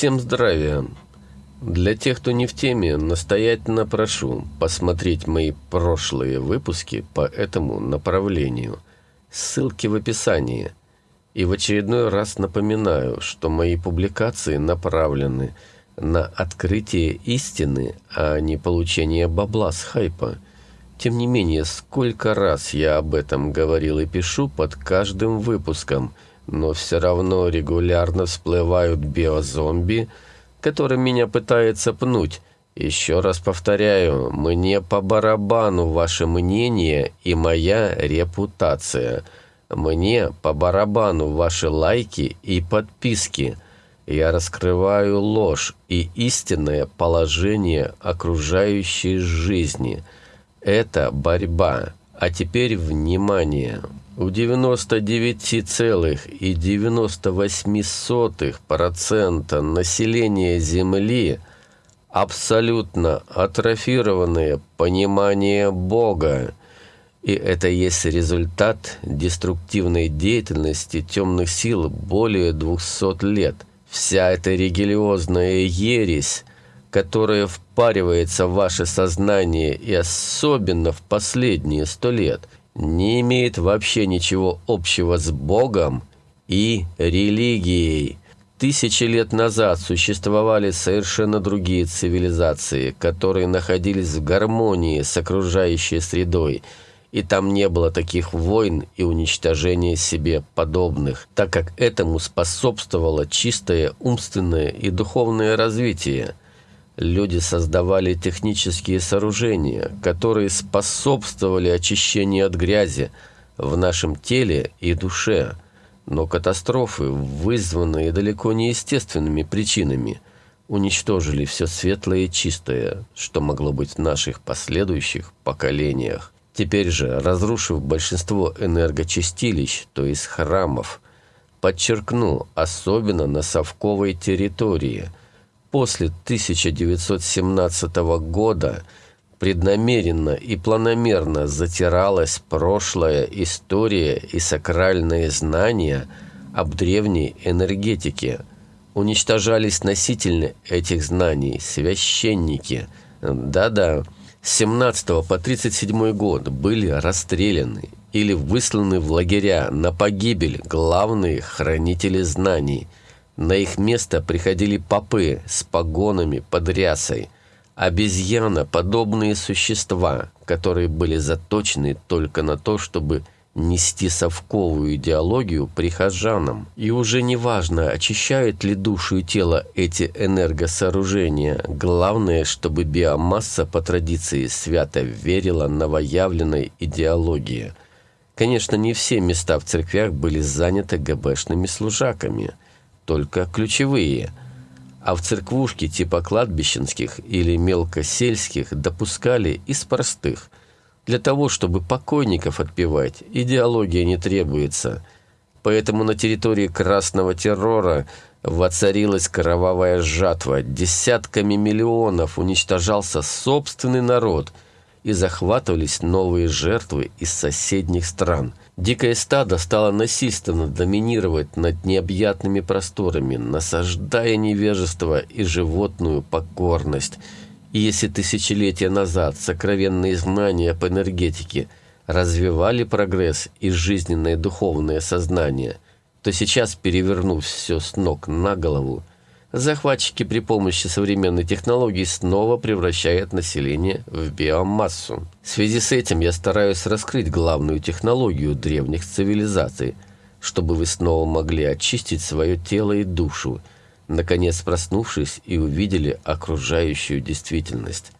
Всем здравия! Для тех, кто не в теме, настоятельно прошу посмотреть мои прошлые выпуски по этому направлению. Ссылки в описании. И в очередной раз напоминаю, что мои публикации направлены на открытие истины, а не получение бабла с хайпа. Тем не менее, сколько раз я об этом говорил и пишу под каждым выпуском – но все равно регулярно всплывают биозомби, который меня пытается пнуть. Еще раз повторяю, мне по барабану ваше мнение и моя репутация. Мне по барабану ваши лайки и подписки. Я раскрываю ложь и истинное положение окружающей жизни. Это борьба. А теперь внимание. У 99,98% населения Земли абсолютно атрофированное понимание Бога, и это есть результат деструктивной деятельности темных сил более 200 лет. Вся эта религиозная ересь, которая впаривается в ваше сознание и особенно в последние сто лет – не имеет вообще ничего общего с Богом и религией. Тысячи лет назад существовали совершенно другие цивилизации, которые находились в гармонии с окружающей средой, и там не было таких войн и уничтожения себе подобных, так как этому способствовало чистое умственное и духовное развитие – Люди создавали технические сооружения, которые способствовали очищению от грязи в нашем теле и душе, но катастрофы, вызванные далеко не естественными причинами, уничтожили все светлое и чистое, что могло быть в наших последующих поколениях. Теперь же, разрушив большинство энергочистилищ, то есть храмов, подчеркну, особенно на совковой территории – после 1917 года преднамеренно и планомерно затиралась прошлая история и сакральные знания об древней энергетике. Уничтожались носители этих знаний, священники. Да-да, с 17 по 37 год были расстреляны или высланы в лагеря на погибель главные хранители знаний – на их место приходили попы с погонами под рясой, обезьяна – подобные существа, которые были заточены только на то, чтобы нести совковую идеологию прихожанам. И уже не важно, очищают ли душу и тело эти энергосооружения. Главное, чтобы биомасса по традиции свято верила новоявленной идеологии. Конечно, не все места в церквях были заняты ГБшными служаками – только ключевые, а в церквушки типа кладбищенских или мелкосельских допускали из простых. Для того, чтобы покойников отпевать, идеология не требуется. Поэтому на территории красного террора воцарилась кровавая жатва. Десятками миллионов уничтожался собственный народ – и захватывались новые жертвы из соседних стран. Дикое стадо стало насильственно доминировать над необъятными просторами, насаждая невежество и животную покорность. И если тысячелетия назад сокровенные знания по энергетике развивали прогресс и жизненное духовное сознание, то сейчас, перевернув все с ног на голову, захватчики при помощи современной технологии снова превращают население в биомассу. В связи с этим я стараюсь раскрыть главную технологию древних цивилизаций, чтобы вы снова могли очистить свое тело и душу, наконец проснувшись и увидели окружающую действительность.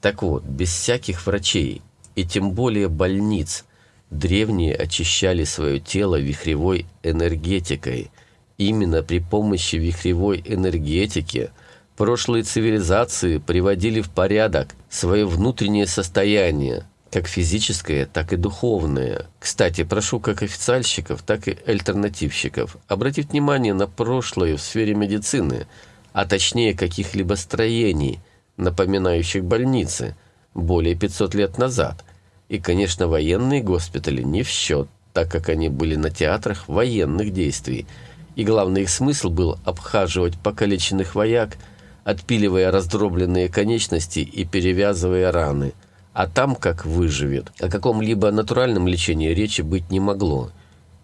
Так вот, без всяких врачей и тем более больниц, древние очищали свое тело вихревой энергетикой – Именно при помощи вихревой энергетики прошлые цивилизации приводили в порядок свое внутреннее состояние, как физическое, так и духовное. Кстати, прошу как официальщиков, так и альтернативщиков обратить внимание на прошлое в сфере медицины, а точнее каких-либо строений, напоминающих больницы, более 500 лет назад. И, конечно, военные госпитали не в счет, так как они были на театрах военных действий – и главный их смысл был обхаживать покалеченных вояк, отпиливая раздробленные конечности и перевязывая раны. А там как выживет. О каком-либо натуральном лечении речи быть не могло.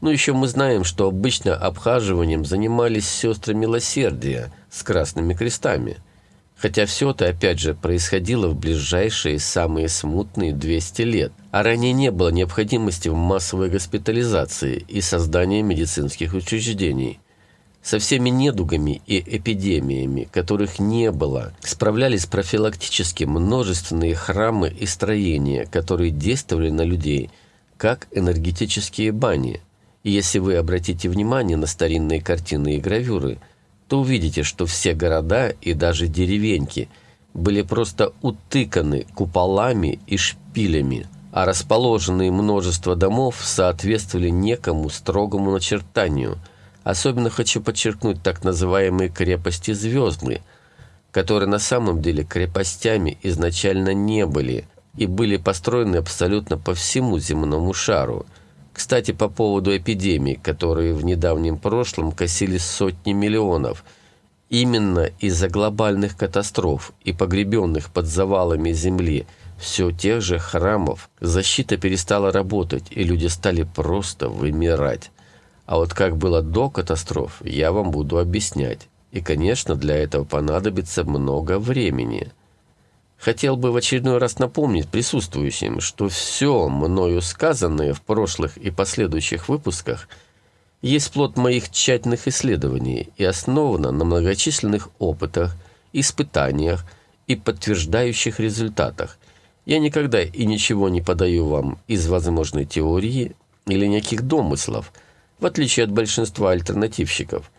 Ну еще мы знаем, что обычно обхаживанием занимались сестры милосердия с красными крестами. Хотя все это, опять же, происходило в ближайшие самые смутные 200 лет, а ранее не было необходимости в массовой госпитализации и создании медицинских учреждений. Со всеми недугами и эпидемиями, которых не было, справлялись профилактически множественные храмы и строения, которые действовали на людей, как энергетические бани. И если вы обратите внимание на старинные картины и гравюры – то увидите, что все города и даже деревеньки были просто утыканы куполами и шпилями, а расположенные множество домов соответствовали некому строгому начертанию. Особенно хочу подчеркнуть так называемые крепости звездные, которые на самом деле крепостями изначально не были и были построены абсолютно по всему земному шару – кстати, по поводу эпидемий, которые в недавнем прошлом косили сотни миллионов. Именно из-за глобальных катастроф и погребенных под завалами земли все тех же храмов защита перестала работать, и люди стали просто вымирать. А вот как было до катастроф, я вам буду объяснять. И, конечно, для этого понадобится много времени. Хотел бы в очередной раз напомнить присутствующим, что все мною сказанное в прошлых и последующих выпусках есть плод моих тщательных исследований и основано на многочисленных опытах, испытаниях и подтверждающих результатах. Я никогда и ничего не подаю вам из возможной теории или неких домыслов, в отличие от большинства альтернативщиков.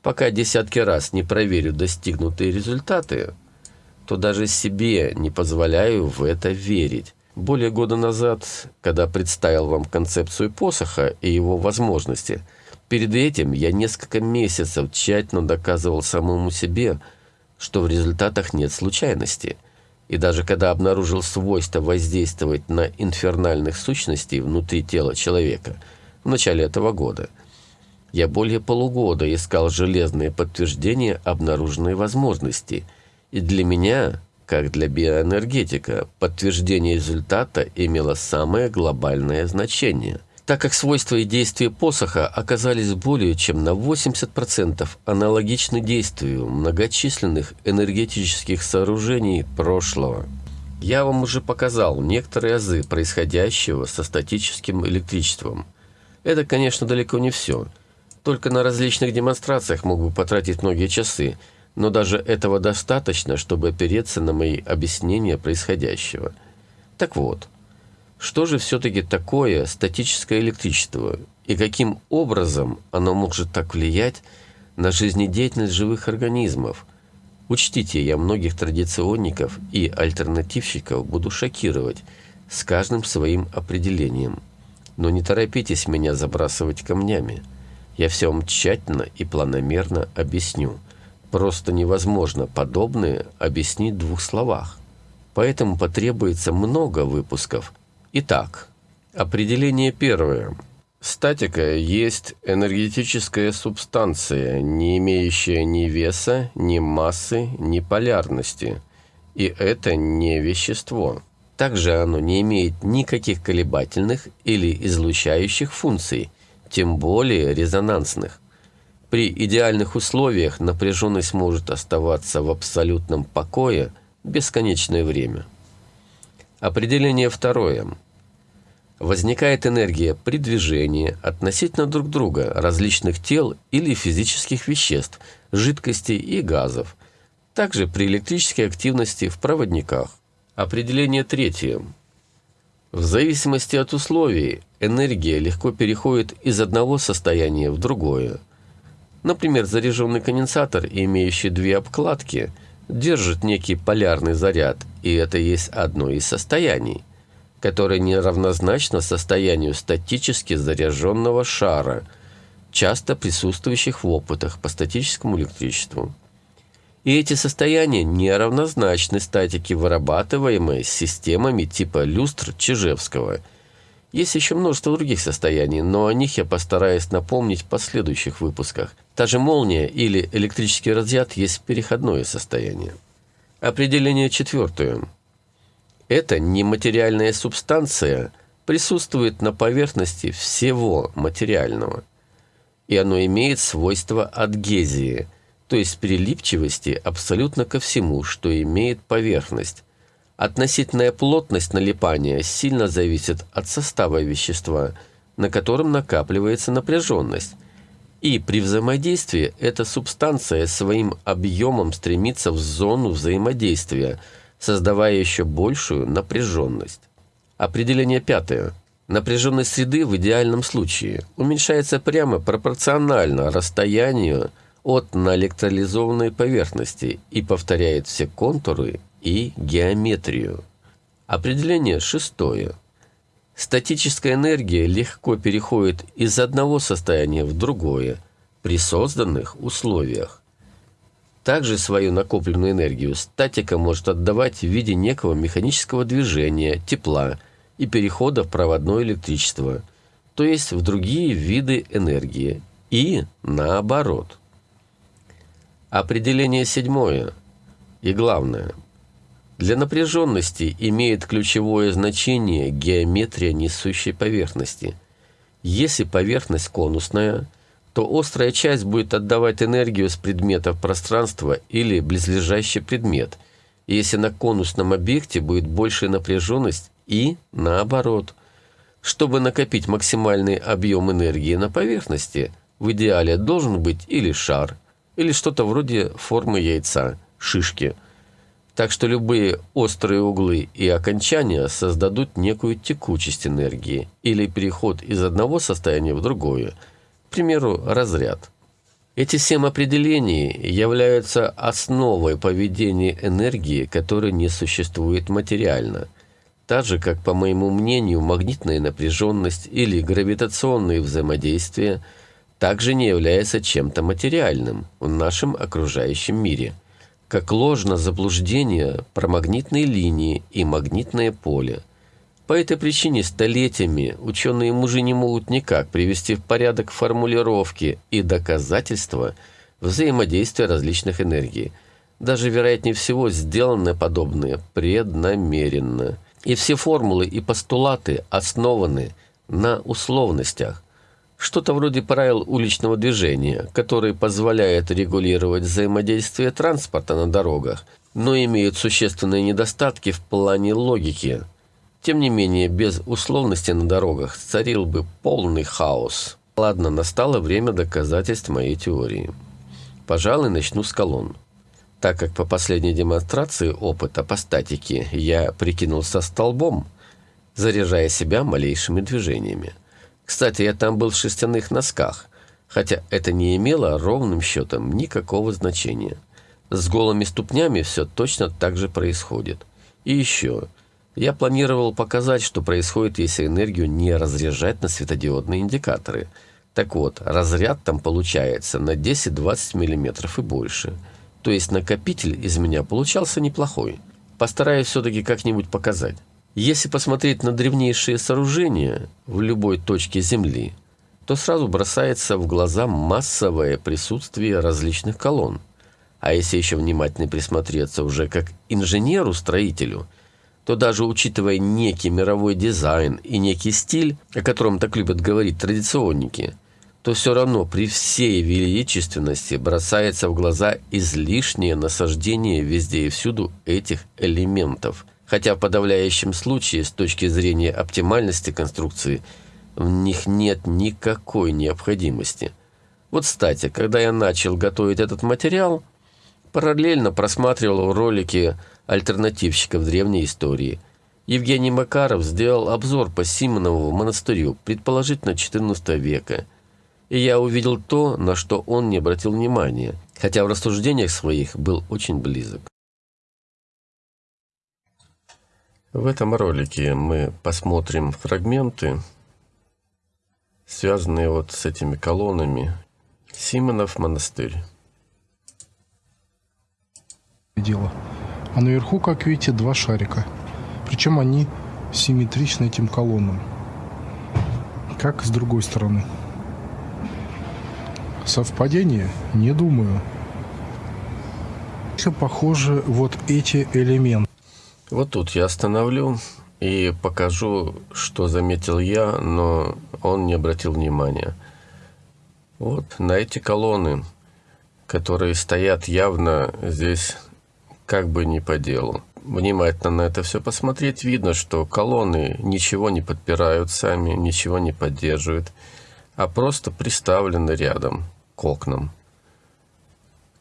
Пока десятки раз не проверю достигнутые результаты, то даже себе не позволяю в это верить. Более года назад, когда представил вам концепцию посоха и его возможности, перед этим я несколько месяцев тщательно доказывал самому себе, что в результатах нет случайности. И даже когда обнаружил свойство воздействовать на инфернальных сущностей внутри тела человека в начале этого года, я более полугода искал железные подтверждения обнаруженной возможности – и для меня, как для биоэнергетика, подтверждение результата имело самое глобальное значение, так как свойства и действия посоха оказались более чем на 80% аналогичны действию многочисленных энергетических сооружений прошлого. Я вам уже показал некоторые азы происходящего со статическим электричеством. Это, конечно, далеко не все. Только на различных демонстрациях мог бы потратить многие часы – но даже этого достаточно, чтобы опереться на мои объяснения происходящего. Так вот, что же все-таки такое статическое электричество и каким образом оно может так влиять на жизнедеятельность живых организмов? Учтите, я многих традиционников и альтернативщиков буду шокировать с каждым своим определением. Но не торопитесь меня забрасывать камнями. Я все вам тщательно и планомерно объясню – Просто невозможно подобное объяснить в двух словах. Поэтому потребуется много выпусков. Итак, определение первое. Статика есть энергетическая субстанция, не имеющая ни веса, ни массы, ни полярности. И это не вещество. Также оно не имеет никаких колебательных или излучающих функций, тем более резонансных. При идеальных условиях напряженность может оставаться в абсолютном покое бесконечное время. Определение второе. Возникает энергия при движении относительно друг друга различных тел или физических веществ, жидкостей и газов, также при электрической активности в проводниках. Определение третье. В зависимости от условий энергия легко переходит из одного состояния в другое – Например, заряженный конденсатор, имеющий две обкладки, держит некий полярный заряд, и это есть одно из состояний, которое неравнозначно состоянию статически заряженного шара, часто присутствующих в опытах по статическому электричеству. И эти состояния неравнозначны статике, вырабатываемой системами типа люстр Чижевского. Есть еще множество других состояний, но о них я постараюсь напомнить в последующих выпусках. Та же молния или электрический разряд есть переходное состояние. Определение четвертое. Эта нематериальная субстанция присутствует на поверхности всего материального, и оно имеет свойство адгезии, то есть прилипчивости абсолютно ко всему, что имеет поверхность, Относительная плотность налипания сильно зависит от состава вещества, на котором накапливается напряженность. И при взаимодействии эта субстанция своим объемом стремится в зону взаимодействия, создавая еще большую напряженность. Определение пятое. Напряженность среды в идеальном случае уменьшается прямо пропорционально расстоянию от наэлектролизованной поверхности и повторяет все контуры и геометрию. Определение шестое. Статическая энергия легко переходит из одного состояния в другое при созданных условиях. Также свою накопленную энергию статика может отдавать в виде некого механического движения, тепла и перехода в проводное электричество, то есть в другие виды энергии, и наоборот. Определение седьмое и главное – для напряженности имеет ключевое значение геометрия несущей поверхности. Если поверхность конусная, то острая часть будет отдавать энергию с предметов пространства или близлежащий предмет, если на конусном объекте будет большая напряженность и наоборот. Чтобы накопить максимальный объем энергии на поверхности, в идеале должен быть или шар, или что-то вроде формы яйца, шишки – так что любые острые углы и окончания создадут некую текучесть энергии или переход из одного состояния в другое, к примеру, разряд. Эти семь определений являются основой поведения энергии, которая не существует материально, так же, как, по моему мнению, магнитная напряженность или гравитационные взаимодействия также не являются чем-то материальным в нашем окружающем мире – как ложно заблуждение про магнитные линии и магнитное поле. По этой причине столетиями ученые-мужи не могут никак привести в порядок формулировки и доказательства взаимодействия различных энергий. Даже, вероятнее всего, сделаны подобные преднамеренно. И все формулы и постулаты основаны на условностях, что-то вроде правил уличного движения, которые позволяют регулировать взаимодействие транспорта на дорогах, но имеют существенные недостатки в плане логики. Тем не менее, без условности на дорогах царил бы полный хаос. Ладно, настало время доказательств моей теории. Пожалуй, начну с колонн. Так как по последней демонстрации опыта по статике я прикинулся столбом, заряжая себя малейшими движениями. Кстати, я там был в шерстяных носках, хотя это не имело ровным счетом никакого значения. С голыми ступнями все точно так же происходит. И еще, я планировал показать, что происходит, если энергию не разряжать на светодиодные индикаторы. Так вот, разряд там получается на 10-20 мм и больше. То есть накопитель из меня получался неплохой. Постараюсь все-таки как-нибудь показать. Если посмотреть на древнейшие сооружения в любой точке Земли, то сразу бросается в глаза массовое присутствие различных колонн. А если еще внимательно присмотреться уже как инженеру-строителю, то даже учитывая некий мировой дизайн и некий стиль, о котором так любят говорить традиционники, то все равно при всей величественности бросается в глаза излишнее насаждение везде и всюду этих элементов – хотя в подавляющем случае, с точки зрения оптимальности конструкции, в них нет никакой необходимости. Вот, кстати, когда я начал готовить этот материал, параллельно просматривал ролики альтернативщиков древней истории. Евгений Макаров сделал обзор по Симонову монастырю, предположительно XIV века. И я увидел то, на что он не обратил внимания, хотя в рассуждениях своих был очень близок. В этом ролике мы посмотрим фрагменты, связанные вот с этими колоннами. Симонов монастырь. Дело. А наверху, как видите, два шарика. Причем они симметричны этим колоннам. как с другой стороны. Совпадение? Не думаю. Еще похожи вот эти элементы. Вот тут я остановлю и покажу, что заметил я, но он не обратил внимания. Вот на эти колонны, которые стоят явно здесь как бы не по делу. Внимательно на это все посмотреть, видно, что колонны ничего не подпирают сами, ничего не поддерживают, а просто приставлены рядом к окнам.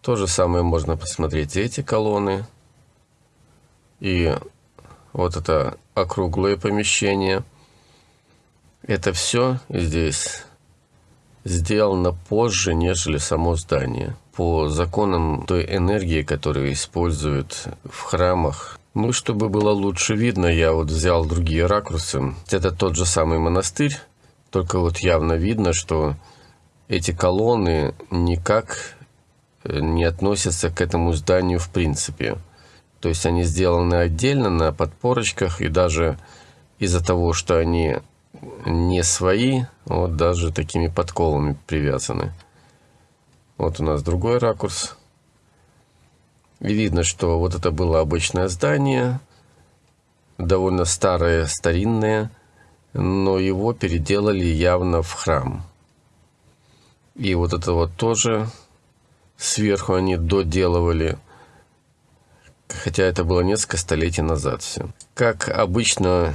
То же самое можно посмотреть эти колонны. И вот это округлое помещение. Это все здесь сделано позже, нежели само здание. По законам той энергии, которую используют в храмах. Ну, чтобы было лучше видно, я вот взял другие ракурсы. Это тот же самый монастырь, только вот явно видно, что эти колонны никак э, не относятся к этому зданию в принципе. То есть они сделаны отдельно на подпорочках, и даже из-за того, что они не свои, вот даже такими подколами привязаны. Вот у нас другой ракурс. И видно, что вот это было обычное здание, довольно старое, старинное, но его переделали явно в храм. И вот это вот тоже сверху они доделывали, хотя это было несколько столетий назад все. Как обычно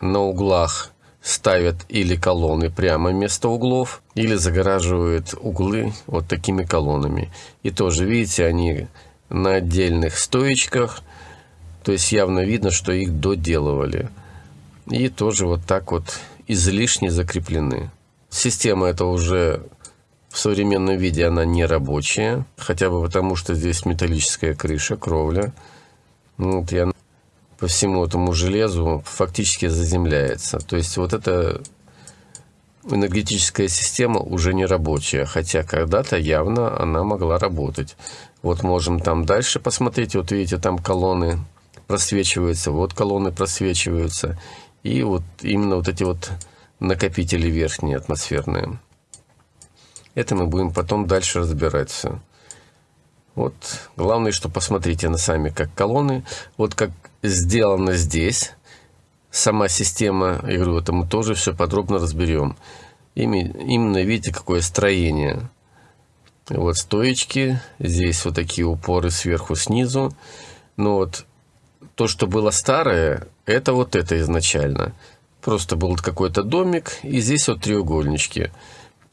на углах ставят или колонны прямо вместо углов, или загораживают углы вот такими колоннами. И тоже, видите, они на отдельных стоечках, то есть явно видно, что их доделывали. И тоже вот так вот излишне закреплены. Система это уже в современном виде она не рабочая, хотя бы потому, что здесь металлическая крыша, кровля. Вот я по всему этому железу фактически заземляется. То есть вот эта энергетическая система уже не рабочая, хотя когда-то явно она могла работать. Вот можем там дальше посмотреть, вот видите, там колонны просвечиваются, вот колонны просвечиваются, и вот именно вот эти вот накопители верхние атмосферные. Это мы будем потом дальше разбирать все. Вот главное, что посмотрите на сами как колонны. Вот как сделано здесь. Сама система, я говорю, это мы тоже все подробно разберем. Именно видите, какое строение. Вот стоечки, здесь вот такие упоры сверху, снизу. Но вот то, что было старое, это вот это изначально. Просто был какой-то домик, и здесь вот треугольнички.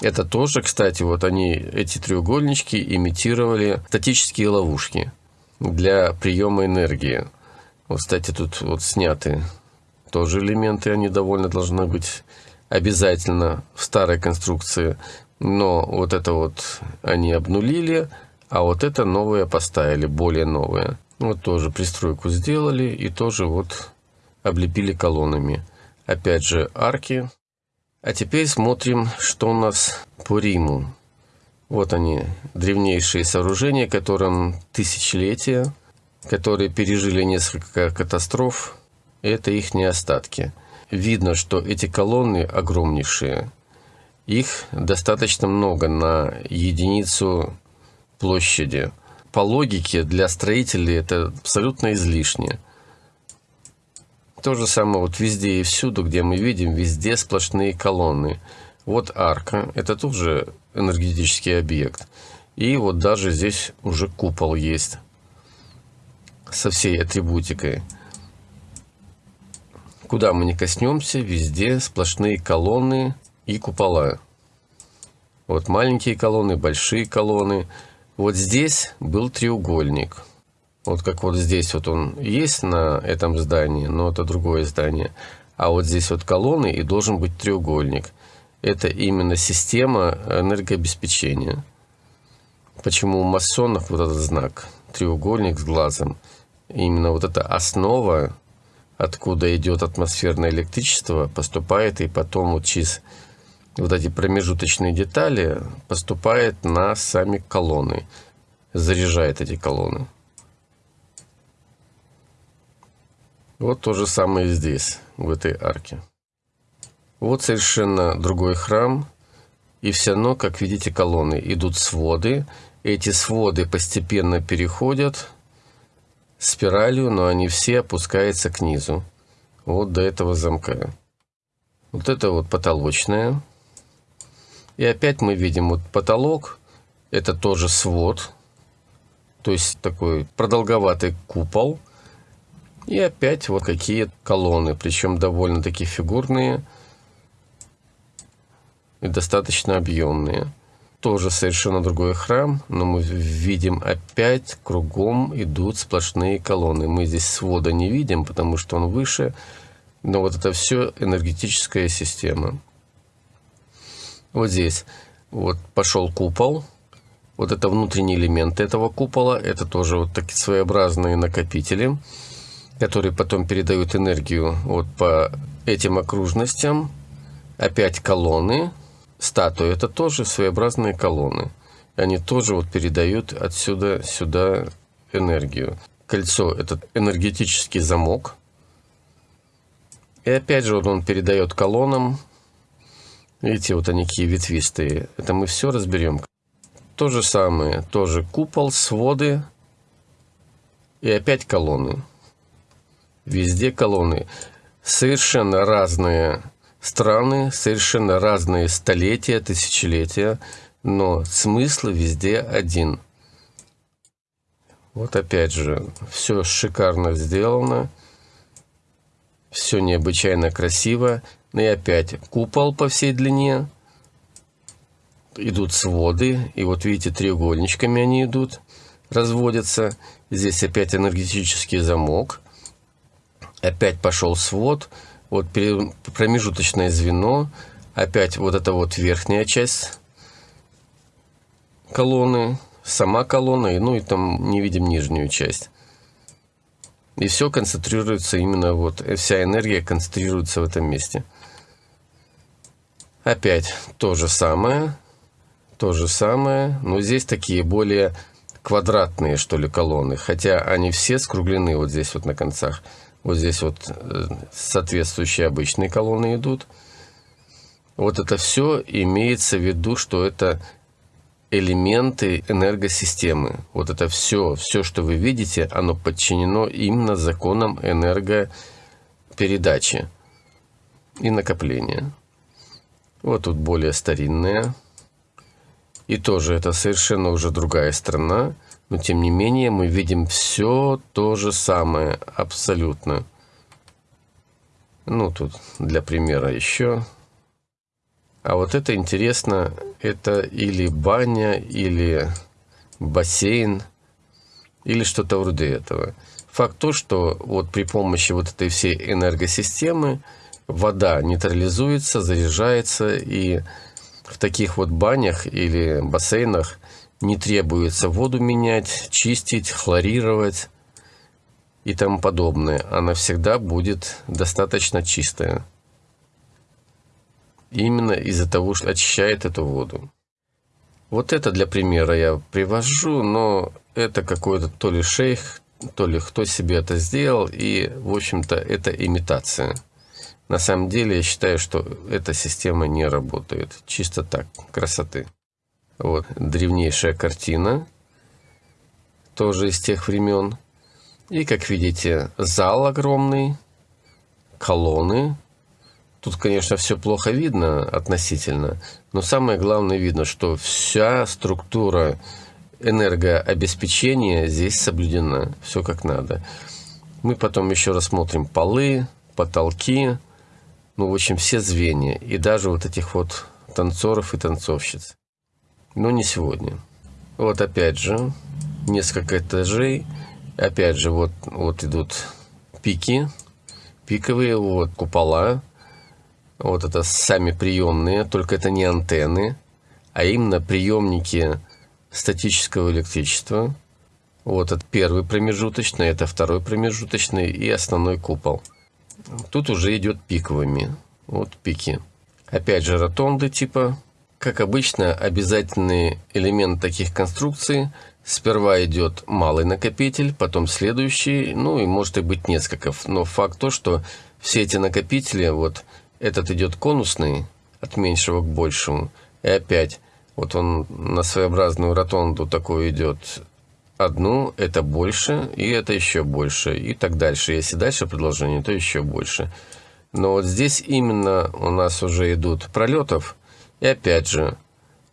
Это тоже, кстати, вот они, эти треугольнички имитировали статические ловушки для приема энергии. Вот, кстати, тут вот сняты тоже элементы, они довольно должны быть обязательно в старой конструкции. Но вот это вот они обнулили, а вот это новое поставили, более новое. Вот тоже пристройку сделали и тоже вот облепили колоннами. Опять же арки. А теперь смотрим, что у нас по Риму. Вот они, древнейшие сооружения, которым тысячелетия, которые пережили несколько катастроф. Это их не остатки. Видно, что эти колонны огромнейшие. Их достаточно много на единицу площади. По логике для строителей это абсолютно излишне. То же самое вот везде и всюду, где мы видим, везде сплошные колонны. Вот арка, это тоже энергетический объект. И вот даже здесь уже купол есть со всей атрибутикой. Куда мы не коснемся, везде сплошные колонны и купола. Вот маленькие колонны, большие колонны. Вот здесь был треугольник. Вот как вот здесь вот он есть на этом здании, но это другое здание. А вот здесь вот колонны и должен быть треугольник. Это именно система энергообеспечения. Почему у масонов вот этот знак, треугольник с глазом, именно вот эта основа, откуда идет атмосферное электричество, поступает и потом вот через вот эти промежуточные детали поступает на сами колонны, заряжает эти колонны. Вот то же самое здесь, в этой арке. Вот совершенно другой храм, и все равно, как видите, колонны. Идут своды, эти своды постепенно переходят спиралью, но они все опускаются к низу. Вот до этого замка. Вот это вот потолочная. И опять мы видим вот потолок. Это тоже свод. То есть такой продолговатый купол. И опять вот какие колонны. Причем довольно-таки фигурные. И достаточно объемные тоже совершенно другой храм, но мы видим опять кругом идут сплошные колонны. Мы здесь свода не видим, потому что он выше, но вот это все энергетическая система. Вот здесь вот пошел купол, вот это внутренние элементы этого купола, это тоже вот такие своеобразные накопители, которые потом передают энергию вот по этим окружностям. Опять колонны, статуи, это тоже своеобразные колонны. Они тоже вот передают отсюда сюда энергию. Кольцо – это энергетический замок. И опять же вот он передает колоннам. Видите, вот они какие ветвистые. Это мы все разберем. То же самое, тоже купол, своды и опять колонны. Везде колонны. Совершенно разные страны, совершенно разные столетия, тысячелетия, но смысл везде один. Вот опять же, все шикарно сделано, все необычайно красиво. Ну и опять купол по всей длине, идут своды, и вот видите, треугольничками они идут, разводятся. Здесь опять энергетический замок, опять пошел свод, вот промежуточное звено, опять вот это вот верхняя часть колонны, сама колонна, ну и там не видим нижнюю часть. И все концентрируется именно вот, вся энергия концентрируется в этом месте. Опять то же самое, то же самое, но здесь такие более квадратные, что ли, колонны, хотя они все скруглены вот здесь вот на концах. Вот здесь вот э, соответствующие обычные колонны идут. Вот это все имеется в виду, что это элементы энергосистемы. Вот это все, все, что вы видите, оно подчинено именно законам энергопередачи и накопления. Вот тут более старинная. И тоже это совершенно уже другая страна. Но тем не менее мы видим все то же самое, абсолютно. Ну, тут для примера еще. А вот это интересно, это или баня, или бассейн, или что-то вроде этого. Факт то, что вот при помощи вот этой всей энергосистемы вода нейтрализуется, заряжается, и в таких вот банях или бассейнах не требуется воду менять, чистить, хлорировать и тому подобное. Она всегда будет достаточно чистая. Именно из-за того, что очищает эту воду. Вот это для примера я привожу, но это какой-то то ли шейх, то ли кто себе это сделал, и, в общем-то, это имитация. На самом деле, я считаю, что эта система не работает. Чисто так, красоты. Вот, древнейшая картина, тоже из тех времен. И, как видите, зал огромный, колонны. Тут, конечно, все плохо видно относительно, но самое главное видно, что вся структура энергообеспечения здесь соблюдена, все как надо. Мы потом еще рассмотрим полы, потолки, ну, в общем, все звенья, и даже вот этих вот танцоров и танцовщиц но не сегодня. Вот опять же, несколько этажей. Опять же, вот, вот идут пики, пиковые, вот купола. Вот это сами приемные, только это не антенны, а именно приемники статического электричества. Вот это первый промежуточный, это второй промежуточный и основной купол. Тут уже идет пиковыми. Вот пики. Опять же ротонды типа как обычно, обязательный элемент таких конструкций сперва идет малый накопитель, потом следующий, ну и может и быть несколько. Но факт то, что все эти накопители, вот этот идет конусный, от меньшего к большему. И опять, вот он на своеобразную ротонду такой идет одну, это больше, и это еще больше, и так дальше. Если дальше продолжение, то еще больше. Но вот здесь именно у нас уже идут пролетов, и опять же,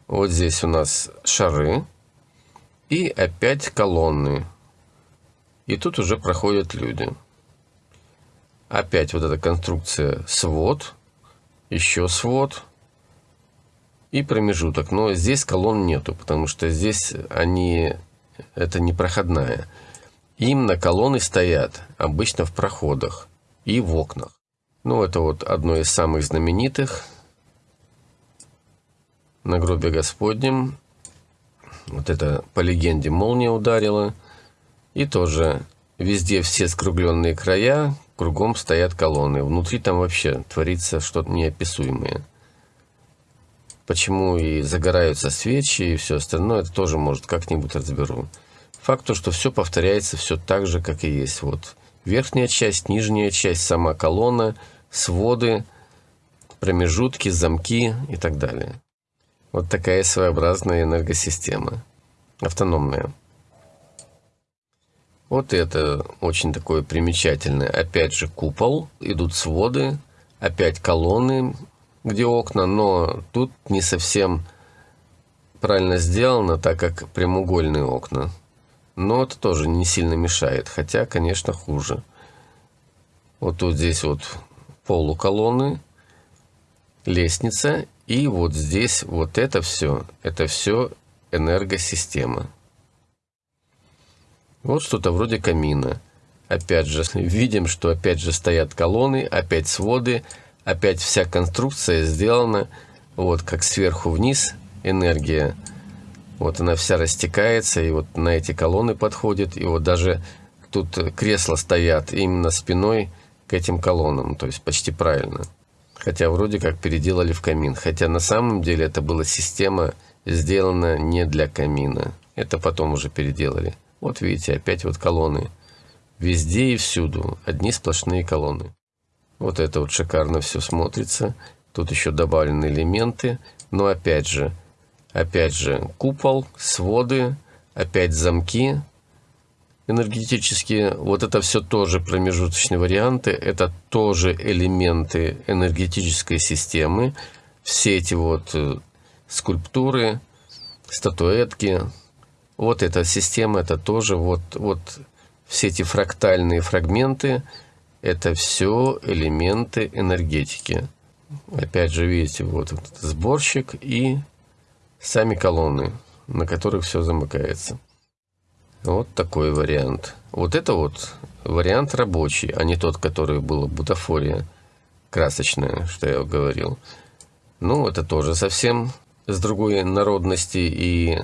вот здесь у нас шары, и опять колонны. И тут уже проходят люди. Опять вот эта конструкция свод, еще свод и промежуток. Но здесь колонн нету, потому что здесь они это не проходная. Именно колонны стоят обычно в проходах и в окнах. Ну, это вот одно из самых знаменитых. На гробе Господнем. Вот это по легенде молния ударила. И тоже везде все скругленные края, кругом стоят колонны. Внутри там вообще творится что-то неописуемое. Почему и загораются свечи и все остальное, это тоже, может, как-нибудь разберу. Факт то, что все повторяется все так же, как и есть. Вот верхняя часть, нижняя часть, сама колонна, своды, промежутки, замки и так далее. Вот такая своеобразная энергосистема, автономная. Вот это очень такое примечательное. Опять же купол, идут своды, опять колонны, где окна, но тут не совсем правильно сделано, так как прямоугольные окна. Но это тоже не сильно мешает, хотя, конечно, хуже. Вот тут здесь вот полуколонны, лестница, и вот здесь вот это все, это все энергосистема. Вот что-то вроде камина. Опять же, видим, что опять же стоят колонны, опять своды, опять вся конструкция сделана, вот как сверху вниз энергия, вот она вся растекается, и вот на эти колонны подходит, и вот даже тут кресла стоят именно спиной к этим колоннам, то есть почти правильно. Хотя вроде как переделали в камин, хотя на самом деле это была система сделана не для камина, это потом уже переделали. Вот видите, опять вот колонны. Везде и всюду одни сплошные колонны. Вот это вот шикарно все смотрится. Тут еще добавлены элементы. Но опять же, опять же, купол, своды, опять замки энергетические. Вот это все тоже промежуточные варианты. Это тоже элементы энергетической системы. Все эти вот э, скульптуры, статуэтки. Вот эта система, это тоже вот, вот все эти фрактальные фрагменты – это все элементы энергетики. Опять же, видите, вот этот сборщик и сами колонны, на которых все замыкается. Вот такой вариант. Вот это вот вариант рабочий, а не тот, который был бутафория красочная, что я говорил. Ну, это тоже совсем с другой народности и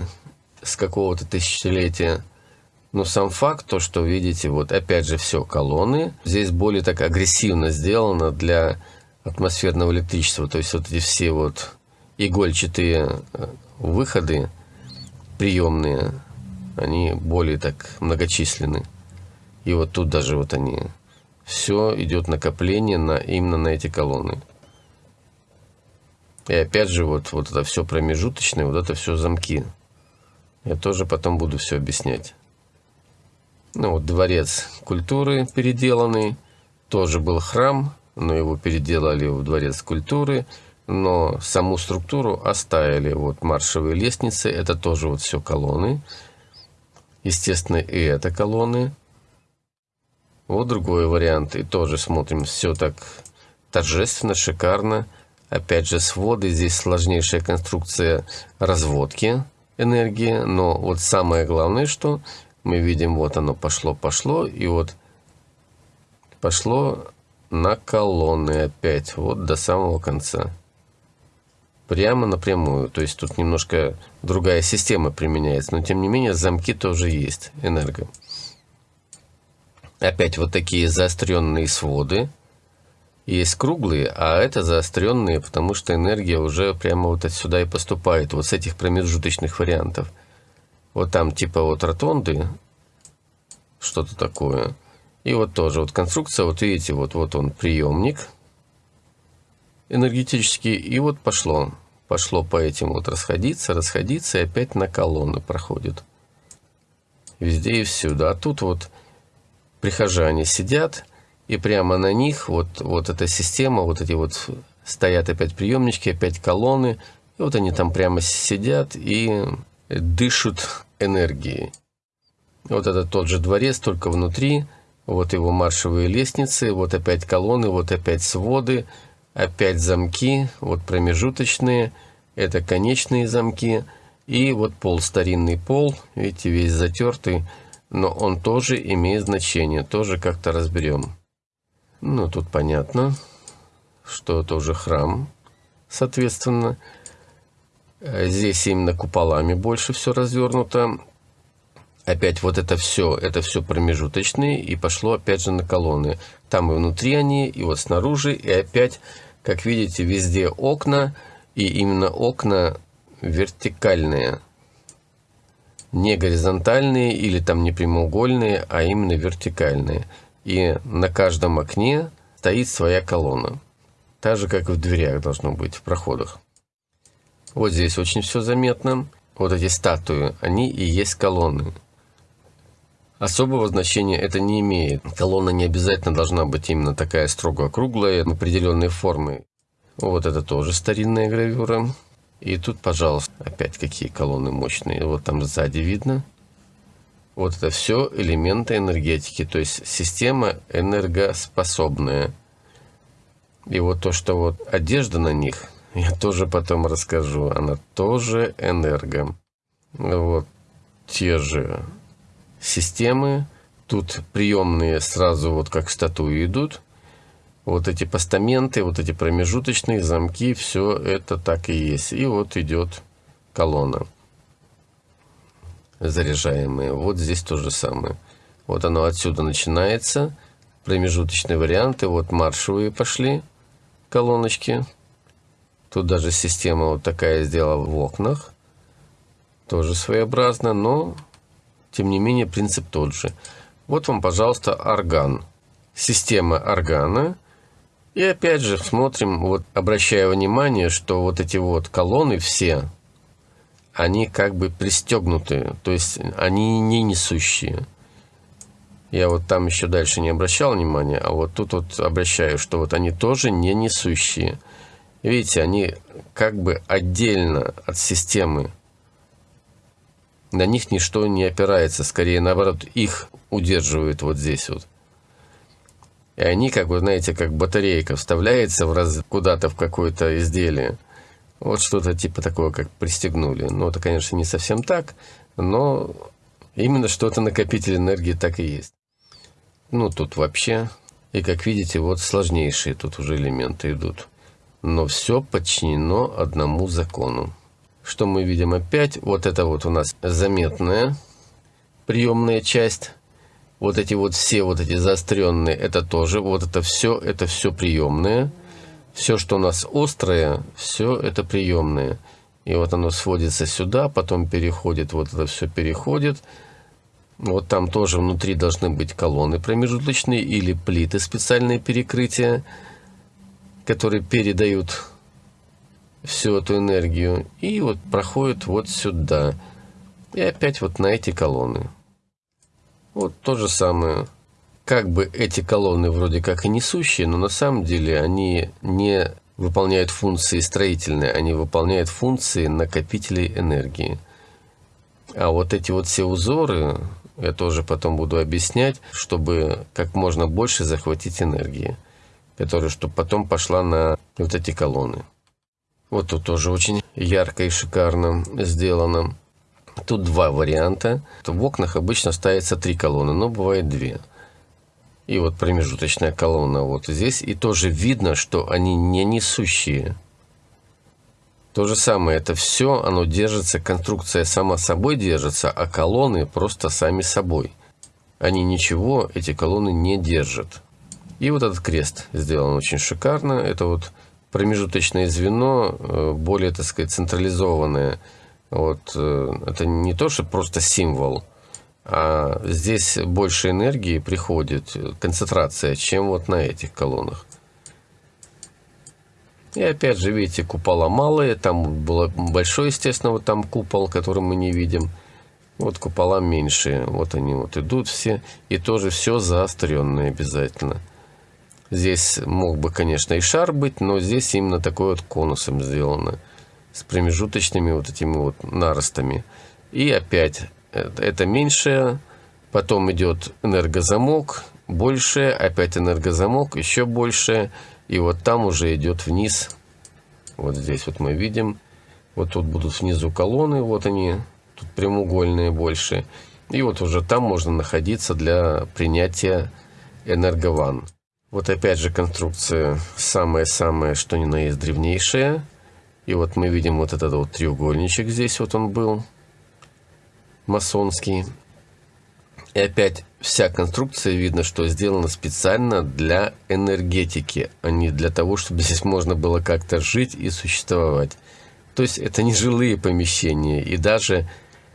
с какого-то тысячелетия. Но сам факт, то, что видите, вот опять же все колонны, здесь более так агрессивно сделано для атмосферного электричества. То есть вот эти все вот игольчатые э, выходы приемные, они более так многочисленны. И вот тут даже вот они. Все идет накопление на, именно на эти колонны. И опять же, вот, вот это все промежуточное, вот это все замки. Я тоже потом буду все объяснять. Ну, вот дворец культуры переделанный. Тоже был храм, но его переделали в дворец культуры. Но саму структуру оставили. Вот маршевые лестницы, это тоже вот все колонны. Естественно, и это колонны. Вот другой вариант. И тоже смотрим, все так торжественно, шикарно. Опять же, своды. Здесь сложнейшая конструкция разводки энергии. Но вот самое главное, что мы видим, вот оно пошло, пошло, и вот пошло на колонны опять, вот до самого конца. Прямо напрямую, то есть тут немножко другая система применяется, но тем не менее замки тоже есть, энерго. Опять вот такие заостренные своды. Есть круглые, а это заостренные, потому что энергия уже прямо вот отсюда и поступает, вот с этих промежуточных вариантов вот там типа вот ротонды, что-то такое. И вот тоже вот конструкция, вот видите, вот, вот он приемник. Энергетический, и вот пошло. Пошло по этим вот расходиться, расходиться, и опять на колонны проходит. Везде и всюду. А тут вот прихожане сидят, и прямо на них вот, вот эта система, вот эти вот стоят опять приемнички, опять колонны, и вот они там прямо сидят и дышат энергией. Вот это тот же дворец, только внутри, вот его маршевые лестницы, вот опять колонны, вот опять своды, опять замки, вот промежуточные, это конечные замки, и вот пол, старинный пол, видите, весь затертый, но он тоже имеет значение, тоже как-то разберем. Ну, тут понятно, что это уже храм, соответственно. Здесь именно куполами больше все развернуто. Опять вот это все, это все промежуточные, и пошло опять же на колонны. Там и внутри они, и вот снаружи, и опять, как видите, везде окна, и именно окна вертикальные. Не горизонтальные или там не прямоугольные, а именно вертикальные. И на каждом окне стоит своя колонна. Так же, как и в дверях должно быть, в проходах. Вот здесь очень все заметно. Вот эти статуи, они и есть колонны. Особого значения это не имеет. Колонна не обязательно должна быть именно такая строго округлая, определенной формы. Вот это тоже старинная гравюра. И тут, пожалуйста, опять какие колонны мощные. Вот там сзади видно. Вот это все элементы энергетики, то есть система энергоспособная. И вот то, что вот одежда на них, я тоже потом расскажу, она тоже энерго. Вот те же системы. Тут приемные сразу вот как статуи идут. Вот эти постаменты, вот эти промежуточные замки, все это так и есть. И вот идет колонна заряжаемые. Вот здесь то же самое. Вот оно отсюда начинается. Промежуточные варианты. Вот маршевые пошли колоночки. Тут даже система вот такая сделала в окнах. Тоже своеобразно, но тем не менее, принцип тот же. Вот вам, пожалуйста, орган. Система органа. И опять же смотрим, вот обращая внимание, что вот эти вот колонны все, они как бы пристегнуты, то есть они не несущие. Я вот там еще дальше не обращал внимания, а вот тут вот обращаю, что вот они тоже не несущие. Видите, они как бы отдельно от системы на них ничто не опирается, скорее наоборот, их удерживают вот здесь вот. И они, как бы, знаете, как батарейка вставляется в раз... куда-то в какое-то изделие. Вот что-то типа такого, как пристегнули. Ну, это, конечно, не совсем так, но именно что-то накопитель энергии так и есть. Ну, тут вообще, и как видите, вот сложнейшие тут уже элементы идут. Но все подчинено одному закону. Что мы видим опять? Вот это вот у нас заметная приемная часть. Вот эти вот все вот эти заостренные, это тоже, вот это все, это все приемные. Все, что у нас острое, все это приемные. И вот оно сводится сюда, потом переходит, вот это все переходит. Вот там тоже внутри должны быть колонны промежуточные или плиты специальные перекрытия, которые передают всю эту энергию и вот проходит вот сюда. И опять вот на эти колонны. Вот то же самое. Как бы эти колонны вроде как и несущие, но на самом деле они не выполняют функции строительные, они выполняют функции накопителей энергии. А вот эти вот все узоры, я тоже потом буду объяснять, чтобы как можно больше захватить энергии, которая чтобы потом пошла на вот эти колонны. Вот тут тоже очень ярко и шикарно сделано. Тут два варианта. В окнах обычно ставится три колонны, но бывает две. И вот промежуточная колонна вот здесь. И тоже видно, что они не несущие. То же самое, это все, оно держится, конструкция сама собой держится, а колонны просто сами собой. Они ничего, эти колонны не держат. И вот этот крест сделан очень шикарно. Это вот промежуточное звено, э, более, так сказать, централизованное. Вот, э, это не то, что просто символ, а здесь больше энергии приходит, концентрация, чем вот на этих колоннах. И опять же, видите, купола малые, там было большой, естественно, вот там купол, который мы не видим. Вот купола меньшие, вот они вот идут все, и тоже все заостренное обязательно. Здесь мог бы, конечно, и шар быть, но здесь именно такой вот конусом сделано, с промежуточными вот этими вот наростами. И опять, это меньшее, потом идет энергозамок, большее, опять энергозамок, еще большее, и вот там уже идет вниз. Вот здесь вот мы видим. Вот тут будут внизу колонны, вот они, тут прямоугольные больше. И вот уже там можно находиться для принятия энергован. Вот опять же конструкция самая-самая, что ни на есть древнейшая. И вот мы видим вот этот вот треугольничек здесь вот он был, масонский. И опять вся конструкция видно, что сделана специально для энергетики, а не для того, чтобы здесь можно было как-то жить и существовать. То есть это не жилые помещения и даже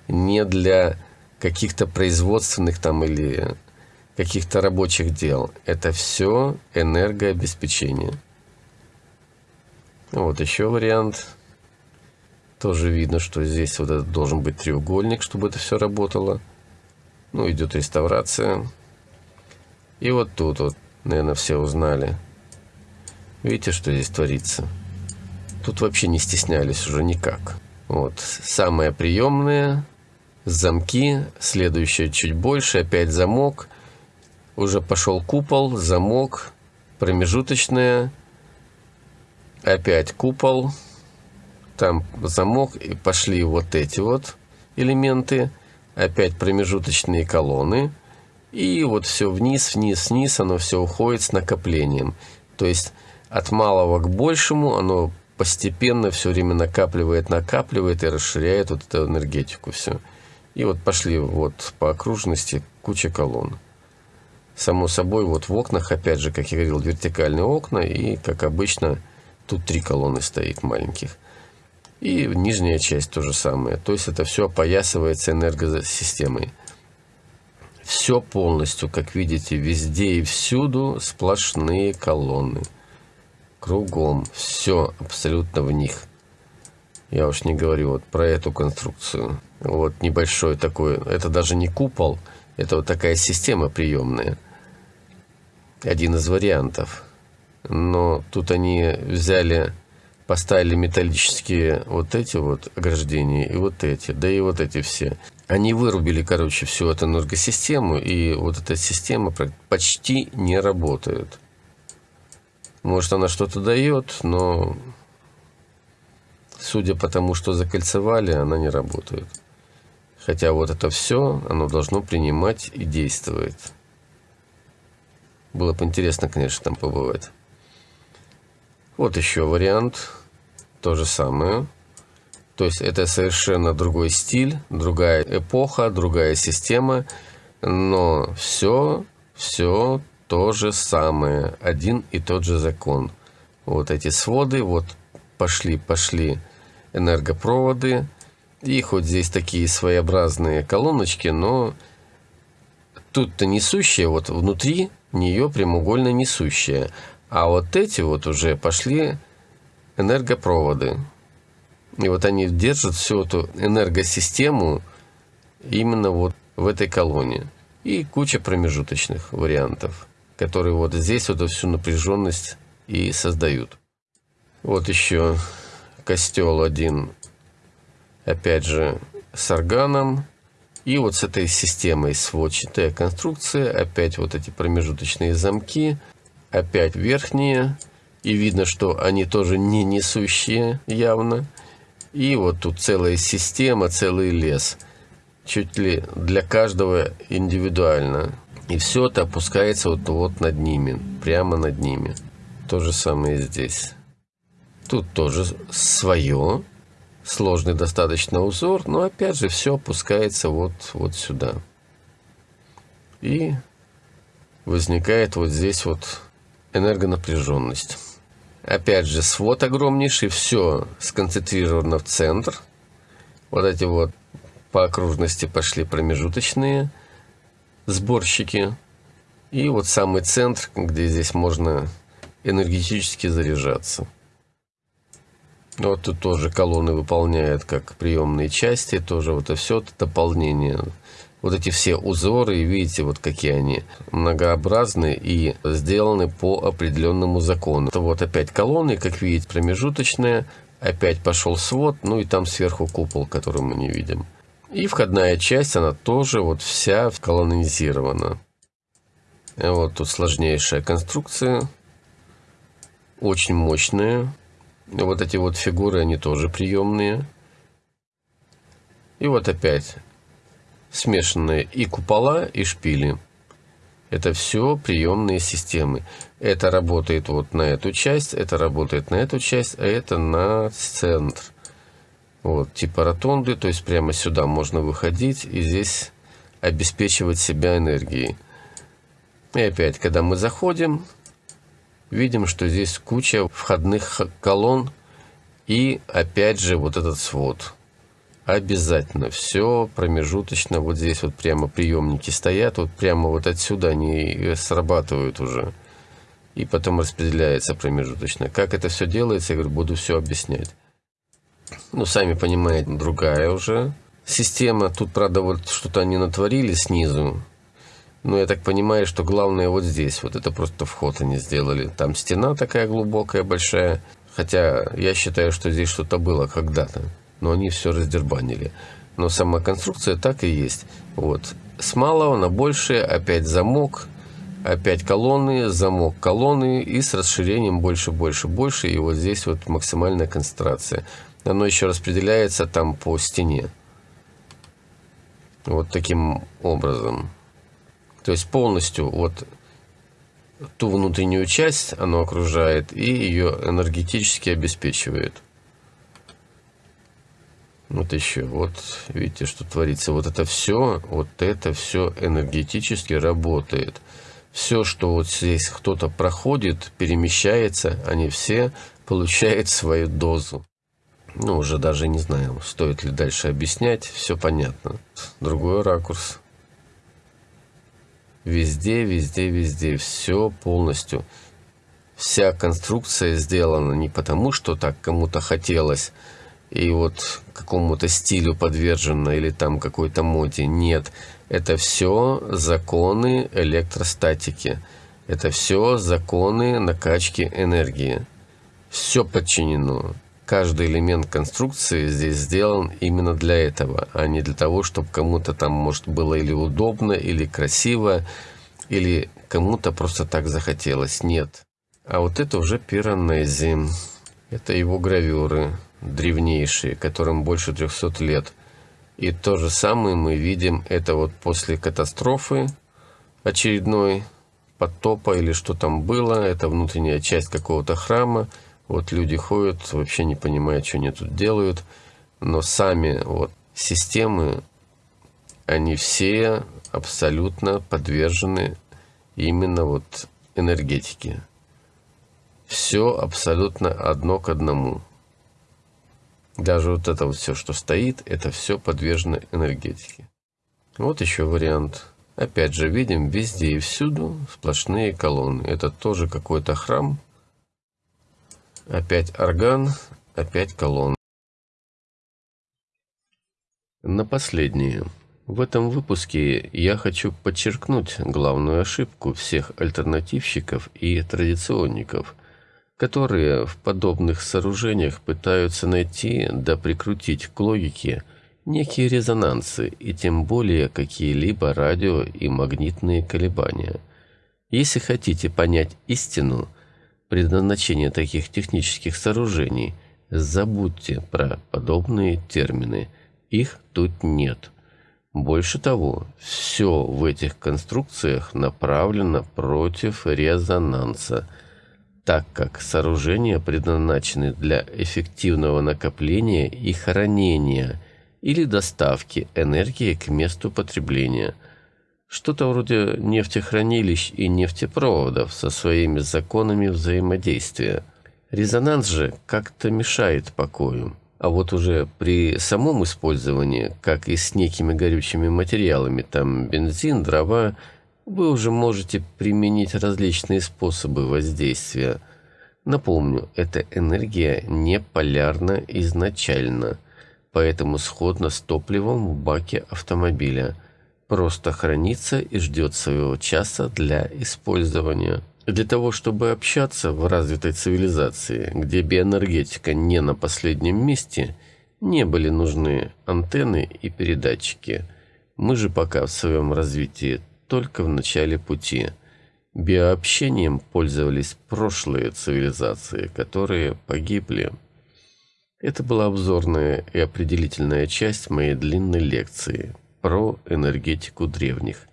не для каких-то производственных там или каких-то рабочих дел. Это все энергообеспечение. Вот еще вариант. Тоже видно, что здесь вот этот должен быть треугольник, чтобы это все работало. Ну, идет реставрация. И вот тут вот, наверное, все узнали. Видите, что здесь творится? Тут вообще не стеснялись уже никак. Вот, самое приемное, замки, следующее чуть больше, опять замок. Уже пошел купол, замок, промежуточное, опять купол, там замок, и пошли вот эти вот элементы опять промежуточные колонны, и вот все вниз, вниз, вниз, оно все уходит с накоплением. То есть от малого к большему оно постепенно все время накапливает, накапливает и расширяет вот эту энергетику все. И вот пошли вот по окружности куча колонн. Само собой, вот в окнах, опять же, как я говорил, вертикальные окна, и, как обычно, тут три колонны стоит маленьких. И нижняя часть то же самое. То есть это все опоясывается энергосистемой. Все полностью, как видите, везде и всюду сплошные колонны. Кругом. Все абсолютно в них. Я уж не говорю вот про эту конструкцию. Вот небольшой такой, это даже не купол, это вот такая система приемная. Один из вариантов. Но тут они взяли поставили металлические вот эти вот ограждения и вот эти, да и вот эти все. Они вырубили, короче, всю эту энергосистему, и вот эта система почти не работает. Может, она что-то дает, но судя по тому, что закольцевали, она не работает. Хотя вот это все, оно должно принимать и действовать. Было бы интересно, конечно, там побывать. Вот еще вариант то же самое. То есть это совершенно другой стиль, другая эпоха, другая система, но все, все то же самое, один и тот же закон. Вот эти своды, вот пошли, пошли энергопроводы, и хоть здесь такие своеобразные колоночки, но тут-то несущая, вот внутри нее прямоугольно несущая. А вот эти вот уже пошли энергопроводы. И вот они держат всю эту энергосистему именно вот в этой колонии. И куча промежуточных вариантов, которые вот здесь вот всю напряженность и создают. Вот еще костел один, опять же, с органом. И вот с этой системой сводчатая конструкция, опять вот эти промежуточные замки, опять верхние и видно, что они тоже не несущие явно. И вот тут целая система, целый лес. Чуть ли для каждого индивидуально. И все это опускается вот, вот над ними, прямо над ними. То же самое здесь. Тут тоже свое, сложный достаточно узор, но опять же все опускается вот, вот сюда. И возникает вот здесь вот энергонапряженность. Опять же, свод огромнейший, все сконцентрировано в центр. Вот эти вот по окружности пошли промежуточные сборщики. И вот самый центр, где здесь можно энергетически заряжаться. Вот тут тоже колонны выполняют как приемные части, тоже вот это все это дополнение. Вот эти все узоры, видите, вот какие они многообразны и сделаны по определенному закону. Это вот опять колонны, как видите, промежуточные, опять пошел свод, ну и там сверху купол, который мы не видим. И входная часть, она тоже вот вся колонизирована. Вот тут сложнейшая конструкция, очень мощная. Вот эти вот фигуры, они тоже приемные. И вот опять смешанные и купола, и шпили. Это все приемные системы. Это работает вот на эту часть, это работает на эту часть, а это на центр. Вот, типа ротонды, то есть прямо сюда можно выходить и здесь обеспечивать себя энергией. И опять, когда мы заходим, видим, что здесь куча входных колонн и опять же вот этот свод. Обязательно все промежуточно. Вот здесь вот прямо приемники стоят. Вот прямо вот отсюда они срабатывают уже. И потом распределяется промежуточно. Как это все делается, я говорю, буду все объяснять. Ну, сами понимаете, другая уже система. Тут, правда, вот что-то они натворили снизу. Но я так понимаю, что главное вот здесь. Вот это просто вход они сделали. Там стена такая глубокая, большая. Хотя я считаю, что здесь что-то было когда-то. Но они все раздербанили. Но сама конструкция так и есть. Вот. С малого на большее опять замок. Опять колонны, замок колонны. И с расширением больше, больше, больше. И вот здесь вот максимальная концентрация. Оно еще распределяется там по стене. Вот таким образом. То есть полностью вот ту внутреннюю часть оно окружает и ее энергетически обеспечивает. Вот еще, вот видите, что творится. Вот это все, вот это все энергетически работает. Все, что вот здесь кто-то проходит, перемещается, они все получают свою дозу. Ну, уже даже не знаю, стоит ли дальше объяснять, все понятно. Другой ракурс. Везде, везде, везде, все полностью. Вся конструкция сделана не потому, что так кому-то хотелось, и вот какому-то стилю подвержена или там какой-то моде. Нет, это все законы электростатики. Это все законы накачки энергии. Все подчинено каждый элемент конструкции здесь сделан именно для этого, а не для того, чтобы кому-то там, может, было или удобно, или красиво, или кому-то просто так захотелось. Нет. А вот это уже Пиранези. Это его гравюры, древнейшие, которым больше 300 лет. И то же самое мы видим, это вот после катастрофы очередной, потопа или что там было, это внутренняя часть какого-то храма, вот люди ходят, вообще не понимая, что они тут делают, но сами вот системы, они все абсолютно подвержены именно вот энергетике. Все абсолютно одно к одному. Даже вот это вот все, что стоит, это все подвержено энергетике. Вот еще вариант. Опять же, видим везде и всюду сплошные колонны. Это тоже какой-то храм, Опять орган, опять колонн. На последнее. В этом выпуске я хочу подчеркнуть главную ошибку всех альтернативщиков и традиционников, которые в подобных сооружениях пытаются найти да прикрутить к логике некие резонансы и тем более какие-либо радио и магнитные колебания. Если хотите понять истину – предназначения таких технических сооружений, забудьте про подобные термины. Их тут нет. Больше того, все в этих конструкциях направлено против резонанса, так как сооружения предназначены для эффективного накопления и хранения или доставки энергии к месту потребления – что-то вроде нефтехранилищ и нефтепроводов со своими законами взаимодействия. Резонанс же как-то мешает покою. А вот уже при самом использовании, как и с некими горючими материалами, там бензин, дрова, вы уже можете применить различные способы воздействия. Напомню, эта энергия не полярна изначально, поэтому сходна с топливом в баке автомобиля. Просто хранится и ждет своего часа для использования. Для того, чтобы общаться в развитой цивилизации, где биоэнергетика не на последнем месте, не были нужны антенны и передатчики. Мы же пока в своем развитии только в начале пути – Биообщением пользовались прошлые цивилизации, которые погибли. Это была обзорная и определительная часть моей длинной лекции про энергетику древних.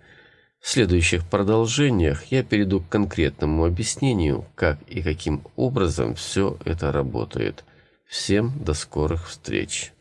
В следующих продолжениях я перейду к конкретному объяснению, как и каким образом все это работает. Всем до скорых встреч!